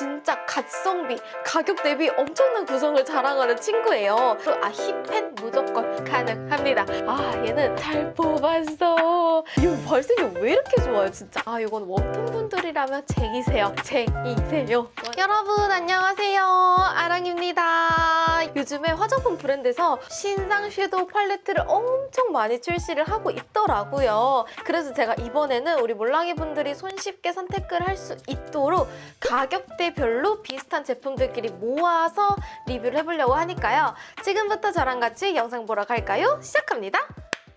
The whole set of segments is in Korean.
진짜 갓성비 가격 대비 엄청난 구성을 자랑하는 친구예요. 또 아 힙한 무조건 가능합니다. 아 얘는 잘 뽑았어. 이 발색이 왜 이렇게 좋아요 진짜. 아 이건 웜톤 분들이라면 쟁이세요. 쟁이세요. 여러분 안녕하세요. 아랑입니다. 요즘에 화장품 브랜드에서 신상 섀도우 팔레트를 엄청 많이 출시를 하고 있더라고요. 그래서 제가 이번에는 우리 몰랑이 분들이 손쉽게 선택을 할 수 있도록 가격대 별로 비슷한 제품들끼리 모아서 리뷰를 해보려고 하니까요. 지금부터 저랑 같이 영상 보러 갈까요? 시작합니다.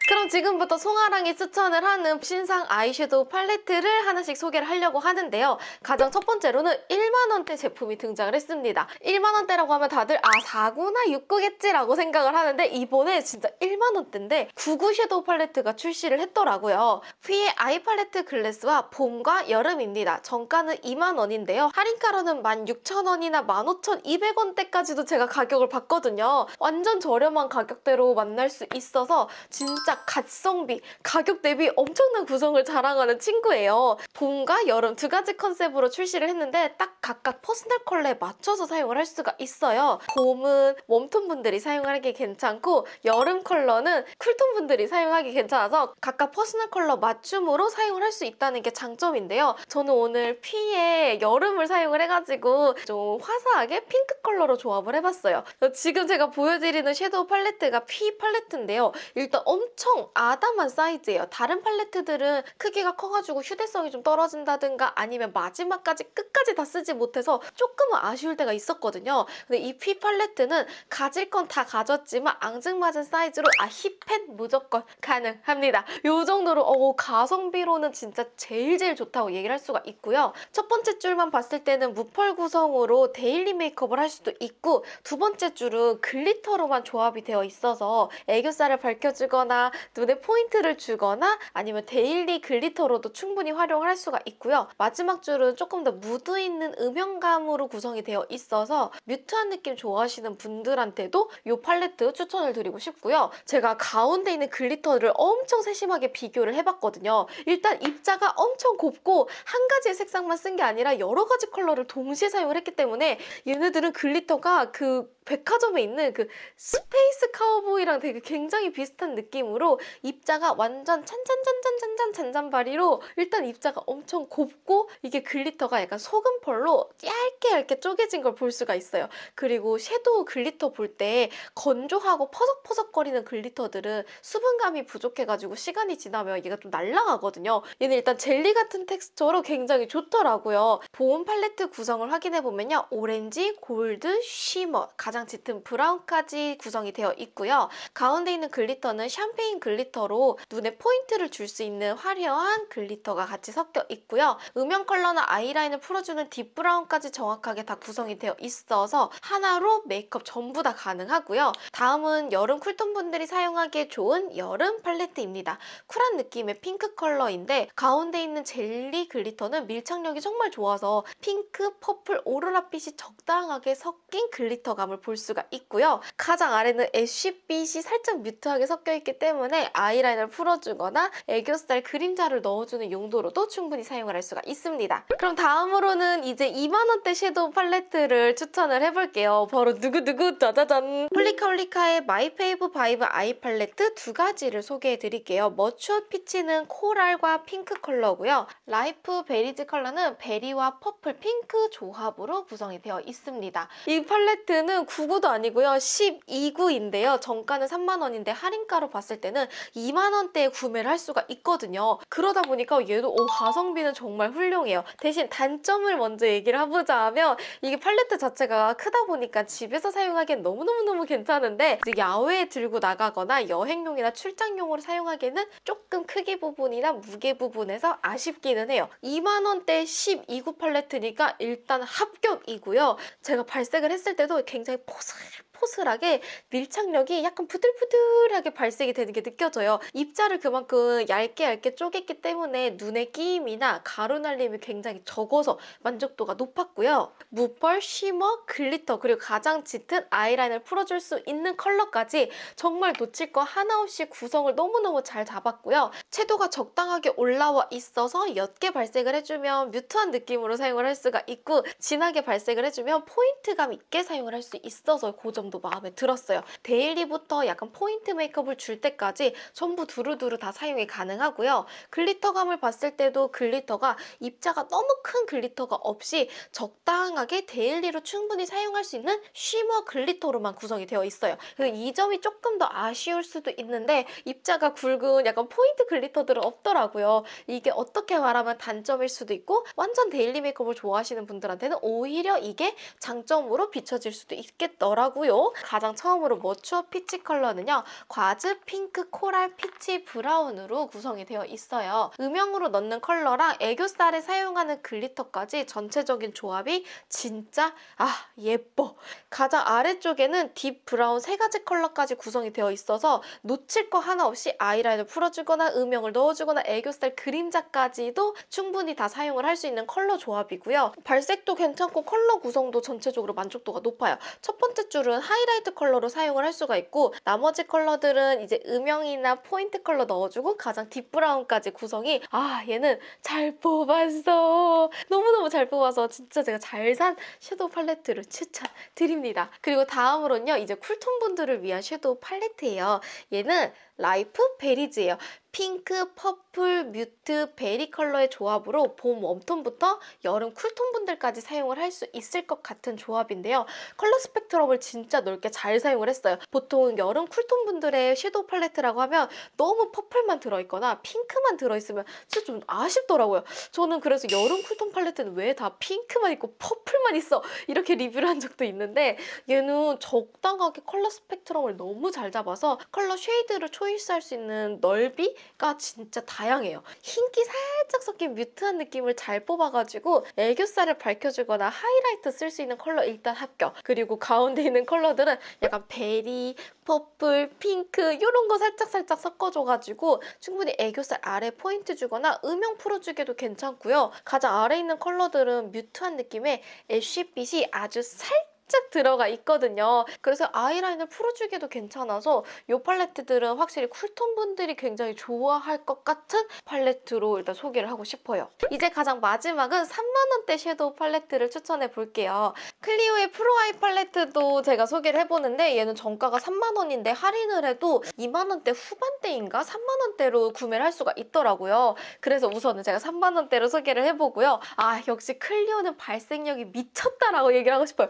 그럼 지금부터 송아랑이 추천을 하는 신상 아이섀도우 팔레트를 하나씩 소개를 하려고 하는데요. 가장 첫 번째로는 1만원대 제품이 등장을 했습니다. 1만원대라고 하면 다들 아 4구나 6구겠지라고 생각을 하는데 이번에 진짜 1만원대인데 99 섀도우 팔레트가 출시를 했더라고요. 휘의 아이 팔레트 글래스와 봄과 여름입니다. 정가는 2만원인데요. 할인가로는 16,000원이나 15,200원대까지도 제가 가격을 봤거든요. 완전 저렴한 가격대로 만날 수 있어서 진짜 갓성비 가격 대비 엄청난 구성을 자랑하는 친구예요. 봄과 여름 두 가지 컨셉으로 출시를 했는데 딱 각각 퍼스널 컬러에 맞춰서 사용을 할 수가 있어요. 봄은 웜톤 분들이 사용하기 괜찮고 여름 컬러는 쿨톤 분들이 사용하기 괜찮아서 각각 퍼스널 컬러 맞춤으로 사용을 할 수 있다는 게 장점인데요. 저는 오늘 피에 여름을 사용을 해가지고 좀 화사하게 핑크 컬러로 조합을 해봤어요. 지금 제가 보여드리는 섀도우 팔레트가 피 팔레트인데요. 일단 엄청 아담한 사이즈예요. 다른 팔레트들은 크기가 커가지고 휴대성이 좀 떨어진다든가 아니면 마지막까지 끝까지 다 쓰지 못해서 조금은 아쉬울 때가 있었거든요. 근데 이 피 팔레트는 가질 건 다 가졌지만 앙증맞은 사이즈로 아 hit pan 무조건 가능합니다. 이 정도로 어, 가성비로는 진짜 제일 제일 좋다고 얘기를 할 수가 있고요. 첫 번째 줄만 봤을 때는 무펄 구성으로 데일리 메이크업을 할 수도 있고 두 번째 줄은 글리터로만 조합이 되어 있어서 애교살을 밝혀주거나 눈에 포인트를 주거나 아니면 데일리 글리터로도 충분히 활용을 할 수가 있고요. 마지막 줄은 조금 더 무드 있는 음영감으로 구성이 되어 있어서 mute한 느낌 좋아하시는 분들한테도 이 팔레트 추천을 드리고 싶고요. 제가 가운데 있는 글리터를 엄청 세심하게 비교를 해봤거든요. 일단 입자가 엄청 곱고 한 가지의 색상만 쓴 게 아니라 여러 가지 컬러를 동시에 사용을 했기 때문에 얘네들은 글리터가 그 백화점에 있는 그 스페이스 카우보이랑 되게 굉장히 비슷한 느낌으로 입자가 완전 찬찬찬찬찬찬 잔잔바리로 일단 입자가 엄청 곱고 이게 글리터가 약간 소금펄로 얇게 얇게 쪼개진 걸 볼 수가 있어요. 그리고 섀도우 글리터 볼 때 건조하고 퍼석퍼석거리는 글리터들은 수분감이 부족해가지고 시간이 지나면 얘가 좀 날아가거든요. 얘는 일단 젤리 같은 텍스처로 굉장히 좋더라고요. 봄 팔레트 구성을 확인해보면요. 오렌지, 골드, shimmer, 가장 짙은 브라운까지 구성이 되어 있고요. 가운데 있는 글리터는 샴페인 글리터로 눈에 포인트를 줄 수 있는 화려한 글리터가 같이 섞여 있고요. 음영 컬러나 아이라인을 풀어주는 deep brown까지 정확하게 다 구성이 되어 있어서 하나로 메이크업 전부 다 가능하고요. 다음은 여름 쿨톤 분들이 사용하기에 좋은 여름 팔레트입니다. 쿨한 느낌의 핑크 컬러인데 가운데 있는 젤리 글리터는 밀착력이 정말 좋아서 핑크, purple, 오로라빛이 적당하게 섞인 글리터감을 볼 수가 있고요. 가장 아래는 ash 빛이 살짝 mute하게 섞여 있기 때문에 아이라인을 풀어주거나 애교살 그림자를 넣어주는 용도로도 충분히 사용을 할 수가 있습니다. 그럼 다음으로는 이제 2만원대 섀도우 팔레트를 추천을 해볼게요. 바로 두구두구 짜자잔! 홀리카홀리카의 My Fave Vibe 아이 팔레트 두 가지를 소개해드릴게요. Mature Peach는 코랄과 핑크 컬러고요. Ripe Berries 컬러는 베리와 purple 핑크 조합으로 구성이 되어 있습니다. 이 팔레트는 9구도 아니고요. 12구인데요. 정가는 3만원인데 할인가로 봤을 때는 2만원대에 구매를 할 수가 있거든요. 그러다 보니까 얘도 오, 가성비는 정말 훌륭해요. 대신 단점을 먼저 얘기를 해보자 하면 이게 팔레트 자체가 크다 보니까 집에서 사용하기엔 너무너무너무 괜찮은데 야외에 들고 나가거나 여행용이나 출장용으로 사용하기에는 조금 크기 부분이나 무게 부분에서 아쉽기는 해요. 2만원대 12구 팔레트니까 일단 합격이고요. 제가 발색을 했을 때도 굉장히 포슬 포슬 포슬하게 밀착력이 약간 부들부들하게 발색이 되는 게 느껴져요. 입자를 그만큼 얇게 얇게 쪼갰기 때문에 눈의 끼임이나 가루 날림이 굉장히 적어서 만족도가 높았고요. 무펄, shimmer, 글리터 그리고 가장 짙은 아이라인을 풀어줄 수 있는 컬러까지 정말 놓칠 거 하나 없이 구성을 너무너무 잘 잡았고요. 채도가 적당하게 올라와 있어서 옅게 발색을 해주면 mute한 느낌으로 사용을 할 수가 있고 진하게 발색을 해주면 포인트감 있게 사용을 할 수 있어서 그 점도 마음에 들었어요. 데일리부터 약간 포인트 메이크업을 줄 때까지 전부 두루두루 다 사용이 가능하고요. 글리터감을 봤을 때도 글리터가 입자가 너무 큰 글리터가 없이 적당하게 데일리로 충분히 사용할 수 있는 shimmer 글리터로만 구성이 되어 있어요. 이 점이 조금 더 아쉬울 수도 있는데 입자가 굵은 약간 포인트 글리터들은 없더라고요. 이게 어떻게 말하면 단점일 수도 있고 완전 데일리 메이크업을 좋아하시는 분들한테는 오히려 이게 장점으로 비춰질 수도 있겠더라고요. 가장 처음으로 Mature Peach 컬러는요. 과즙 핑크 코랄 피치 브라운으로 구성이 되어 있어요. 음영으로 넣는 컬러랑 애교살에 사용하는 글리터까지 전체적인 조합이 진짜 아 예뻐. 가장 아래쪽에는 deep brown 세 가지 컬러까지 구성이 되어 있어서 놓칠 거 하나 없이 아이라인을 풀어주거나 음영을 넣어주거나 애교살 그림자까지도 충분히 다 사용을 할 수 있는 컬러 조합이고요. 발색도 괜찮고 컬러 구성도 전체적으로 만족도가 높아요. 첫 번째 줄은 하이라이트 컬러로 사용을 할 수가 있고 나머지 컬러들은 이제 음영이나 포인트 컬러 넣어주고 가장 deep brown까지 구성이 아 얘는 잘 뽑았어. 너무너무 잘 뽑아서 진짜 제가 잘 산 섀도우 팔레트를 추천드립니다. 그리고 다음으로는요. 이제 쿨톤 분들을 위한 섀도우 팔레트예요. 얘는 라이프 베리즈예요. 핑크, purple, mute, berry 컬러의 조합으로 봄 웜톤부터 여름 쿨톤 분들까지 사용을 할 수 있을 것 같은 조합인데요. 컬러 스펙트럼을 진짜 넓게 잘 사용을 했어요. 보통 여름 쿨톤 분들의 섀도우 팔레트라고 하면 너무 purple만 들어있거나 핑크만 들어있으면 진짜 좀 아쉽더라고요. 저는 그래서 여름 쿨톤 팔레트는 왜 다 핑크만 있고 purple만 있어 이렇게 리뷰를 한 적도 있는데 얘는 적당하게 컬러 스펙트럼을 너무 잘 잡아서 컬러 shade를 choice할 수 있는 넓이가 진짜 다양해요. 흰기 살짝 섞인 mute한 느낌을 잘 뽑아가지고 애교살을 밝혀주거나 하이라이트 쓸 수 있는 컬러 일단 합격. 그리고 가운데 있는 컬러들은 약간 berry, purple, 핑크 이런 거 살짝살짝 섞어줘가지고 충분히 애교살 아래 포인트 주거나 음영 풀어주기도 괜찮고요. 가장 아래 있는 컬러들은 mute한 느낌의 애쉬빛이 아주 살짝 살짝 들어가 있거든요. 그래서 아이라인을 풀어주기도 괜찮아서 이 팔레트들은 확실히 쿨톤 분들이 굉장히 좋아할 것 같은 팔레트로 일단 소개를 하고 싶어요. 이제 가장 마지막은 3만원대 섀도우 팔레트를 추천해 볼게요. 클리오의 프로아이 팔레트도 제가 소개를 해보는데 얘는 정가가 3만원인데 할인을 해도 2만원대 후반대인가 3만원대로 구매를 할 수가 있더라고요. 그래서 우선은 제가 3만원대로 소개를 해보고요. 아 역시 클리오는 발색력이 미쳤다라고 얘기를 하고 싶어요.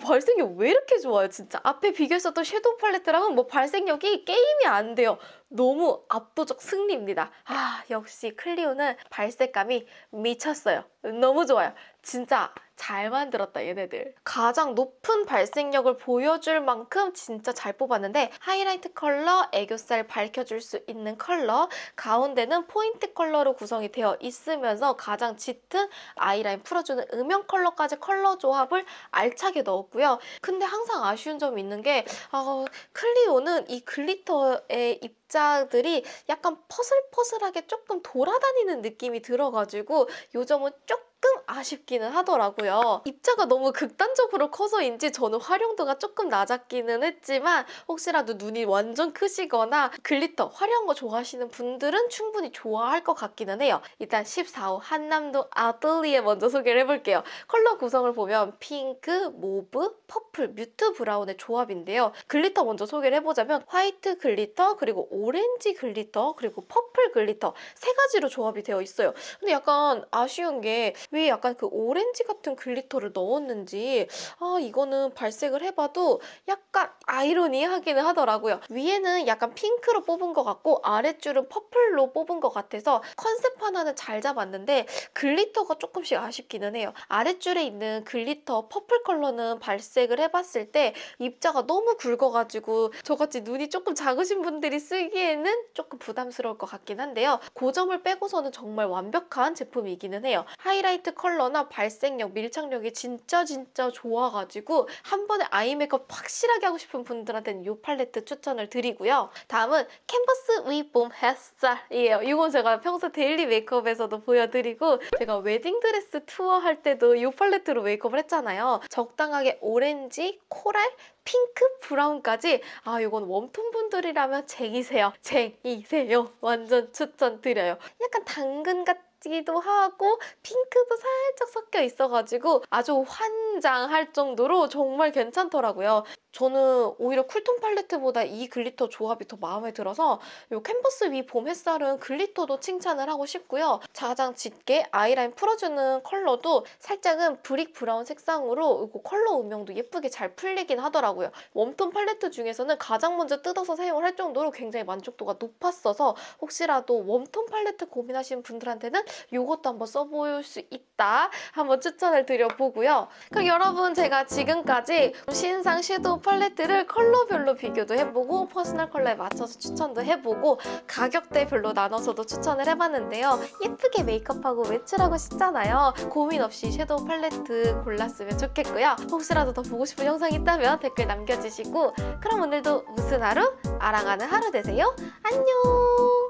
발색력 왜 이렇게 좋아요 진짜. 앞에 비교했었던 섀도우 팔레트랑은 뭐 발색력이 게임이 안 돼요. 너무 압도적 승리입니다. 아 역시 클리오는 발색감이 미쳤어요. 너무 좋아요. 진짜 잘 만들었다 얘네들. 가장 높은 발색력을 보여줄 만큼 진짜 잘 뽑았는데 하이라이트 컬러, 애교살 밝혀줄 수 있는 컬러, 가운데는 포인트 컬러로 구성이 되어 있으면서 가장 짙은 아이라인 풀어주는 음영 컬러까지 컬러 조합을 알차게 넣었고요. 근데 항상 아쉬운 점이 있는 게 어, 클리오는 이 glitter의 입자들이 약간 퍼슬퍼슬하게 조금 돌아다니는 느낌이 들어가지고 요 점은 조금 아쉽기는 하더라고요. 입자가 너무 극단적으로 커서인지 저는 활용도가 조금 낮았기는 했지만 혹시라도 눈이 완전 크시거나 glitter, 화려한 거 좋아하시는 분들은 충분히 좋아할 것 같기는 해요. 일단 14호 한남동 아틀리에 먼저 소개를 해볼게요. 컬러 구성을 보면 핑크, mauve, purple, mute brown의 조합인데요. glitter 먼저 소개를 해보자면 white glitter, 그리고 orange glitter, 그리고 purple glitter 세 가지로 조합이 되어 있어요. 근데 약간 아쉬운 게 왜 약간 그 오렌지 같은 glitter를 넣었는지 아 이거는 발색을 해봐도 약간 아이러니하기는 하더라고요. 위에는 약간 핑크로 뽑은 것 같고 아랫줄은 퍼플로 뽑은 것 같아서 컨셉 하나는 잘 잡았는데 glitter가 조금씩 아쉽기는 해요. 아랫줄에 있는 glitter purple 컬러는 발색을 해봤을 때 입자가 너무 굵어가지고 저같이 눈이 조금 작으신 분들이 쓰기에는 조금 부담스러울 것 같긴 한데요. 그 점을 빼고서는 정말 완벽한 제품이기는 해요. 하이라이트 컬러나 발색력, 밀착력이 진짜 진짜 좋아가지고 한 번에 아이 메이크업 확실하게 하고 싶은 분들한테는 이 팔레트 추천을 드리고요. 다음은 캔버스 위 봄 햇살이에요. 이건 제가 평소 daily 메이크업에서도 보여드리고 제가 웨딩드레스 투어 할 때도 이 팔레트로 메이크업을 했잖아요. 적당하게 오렌지, coral, 핑크, 브라운까지 아 이건 웜톤 분들이라면 쟁이세요. 쟁이세요. 완전 추천드려요. 약간 당근 같기도 하고 핑크도 살짝 섞여 있어가지고 아주 환장할 정도로 정말 괜찮더라고요. 저는 오히려 쿨톤 팔레트보다 이 glitter 조합이 더 마음에 들어서 이 캔버스 위 봄 햇살은 glitter도 칭찬을 하고 싶고요. 가장 짙게 아이라인 풀어주는 컬러도 살짝은 brick brown 색상으로 이거 컬러 음영도 예쁘게 잘 풀리긴 하더라고요. 웜톤 팔레트 중에서는 가장 먼저 뜯어서 사용을 할 정도로 굉장히 만족도가 높았어서 혹시라도 웜톤 팔레트 고민하시는 분들한테는 이것도 한번 써볼 수 있다 한번 추천을 드려보고요. 그럼 여러분 제가 지금까지 신상 섀도우 팔레트를 컬러별로 비교도 해보고 퍼스널 컬러에 맞춰서 추천도 해보고 가격대별로 나눠서도 추천을 해봤는데요. 예쁘게 메이크업하고 외출하고 싶잖아요. 고민 없이 섀도우 팔레트 골랐으면 좋겠고요. 혹시라도 더 보고 싶은 영상이 있다면 댓글 남겨주시고 그럼 오늘도 무슨 하루? 아랑하는 하루 되세요. 안녕!